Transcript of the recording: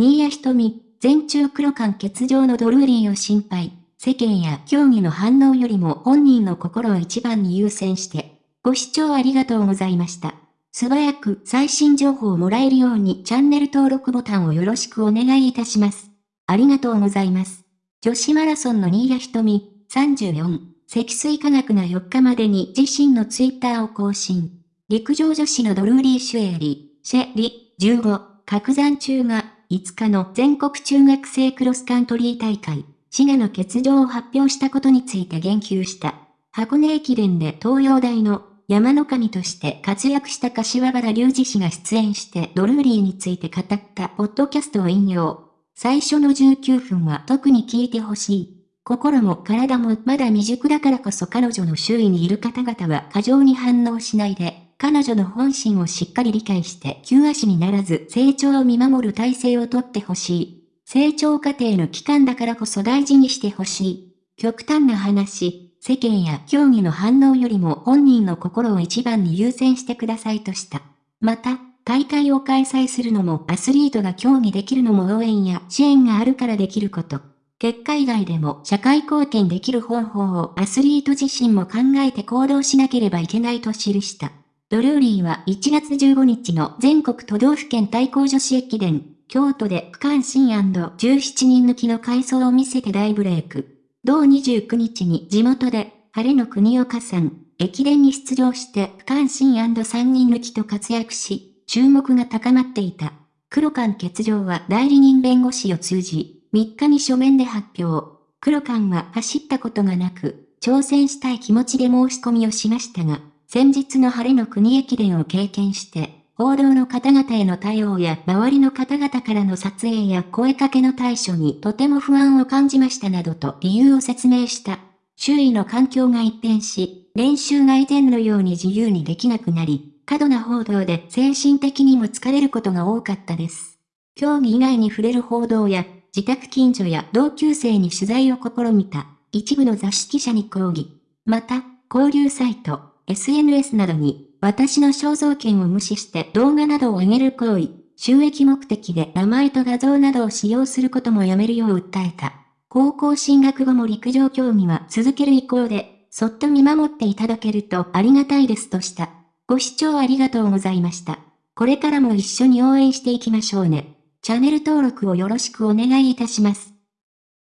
新谷瞳、全中黒間欠場のドルーリーを心配。世間や競技の反応よりも本人の心を一番に優先して。ご視聴ありがとうございました。素早く最新情報をもらえるようにチャンネル登録ボタンをよろしくお願いいたします。ありがとうございます。女子マラソンの新谷瞳、34、積水化学が4日までに自身のツイッターを更新。陸上女子のドルーリー・シュエリ、シェリ、15、角山中が5日の全国中学生クロスカントリー大会、滋賀の欠場を発表したことについて言及した。箱根駅伝で東洋大の山の神として活躍した柏原隆二氏が出演してドルーリーについて語ったポッドキャストを引用。最初の19分は特に聞いてほしい。心も体もまだ未熟だからこそ彼女の周囲にいる方々は過剰に反応しないで、彼女の本心をしっかり理解して急足にならず成長を見守る体制をとってほしい。成長過程の期間だからこそ大事にしてほしい。極端な話、世間や競技の反応よりも本人の心を一番に優先してくださいとした。また、大会を開催するのもアスリートが競技できるのも応援や支援があるからできること。結果以外でも社会貢献できる方法をアスリート自身も考えて行動しなければいけないと記した。ドルーリーは1月15日の全国都道府県対抗女子駅伝京都で区間新 &17 人抜きの回想を見せて大ブレイク。同29日に地元で、晴れの国岡さん、駅伝に出場して区間新 &3 人抜きと活躍し、注目が高まっていた。黒間欠場は代理人弁護士を通じ、3日に書面で発表。黒間は走ったことがなく、挑戦したい気持ちで申し込みをしましたが、先日の晴れの国駅伝を経験して、報道の方々への対応や周りの方々からの撮影や声かけの対処にとても不安を感じましたなどと理由を説明した。周囲の環境が一変し、練習が以前のように自由にできなくなり、過度な報道で精神的にも疲れることが多かったです。競技以外に触れる報道や、自宅近所や同級生に取材を試みた、一部の雑誌記者に抗議。また、交流サイト、SNS などに私の肖像権を無視して動画などを上げる行為、収益目的で名前と画像などを使用することもやめるよう訴えた。高校進学後も陸上競技は続ける意向で、そっと見守っていただけるとありがたいですとした。ご視聴ありがとうございました。これからも一緒に応援していきましょうね。チャンネル登録をよろしくお願いいたします。